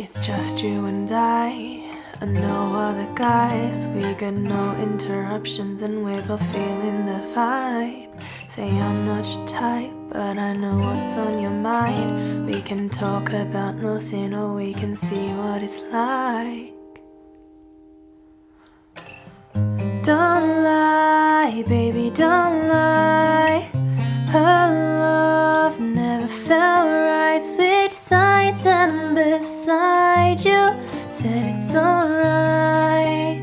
It's just you and I, and no other guys. We got no interruptions, and we're both feeling the vibe. Say I'm not your type, but I know what's on your mind. We can talk about nothing, or we can see what it's like. Don't lie, baby, don't lie. Her love never felt right. Switch sides and beside you said it's alright.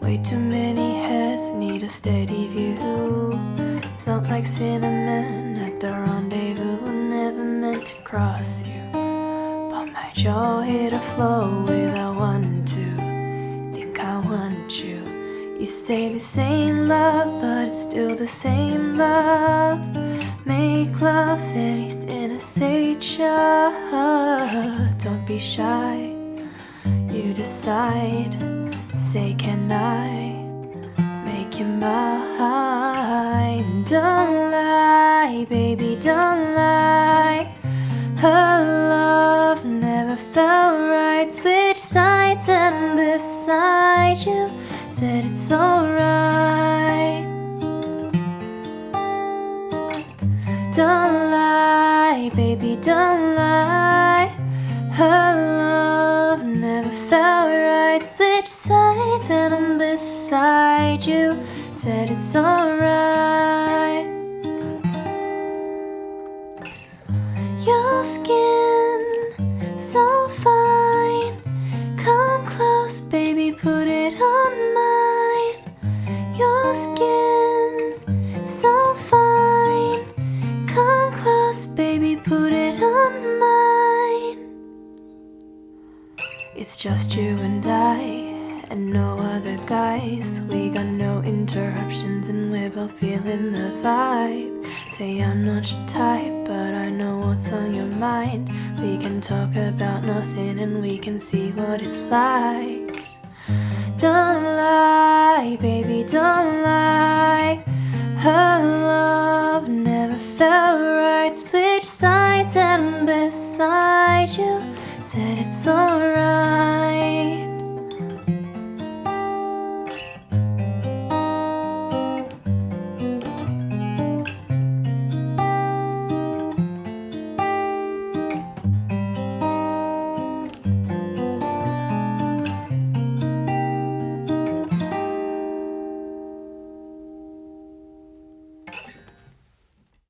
Way too many heads need a steady view. Smelled like cinnamon at the rendezvous. Never meant to cross you, but my jaw hit a flow without one to think I want you. You say this ain't love, but it's still the same love. Make love anything I say, just don't be shy. You decide, say, can I make you mine? Don't lie, baby, don't lie. Her love never felt right. Switch sides and beside you said it's alright. Don't lie, baby, don't lie. Her love never felt right. Switch sides and I'm beside you. Said it's alright. Your skin so fine. Come close, baby, put it on mine. Your skin so fine. It's just you and I, and no other guys. We got no interruptions, and we're both feeling the vibe. Say I'm not your type, but I know what's on your mind. We can talk about nothing, and we can see what it's like. Don't lie, baby, don't lie. Her love never felt right. Switch sides and beside you said it's alright.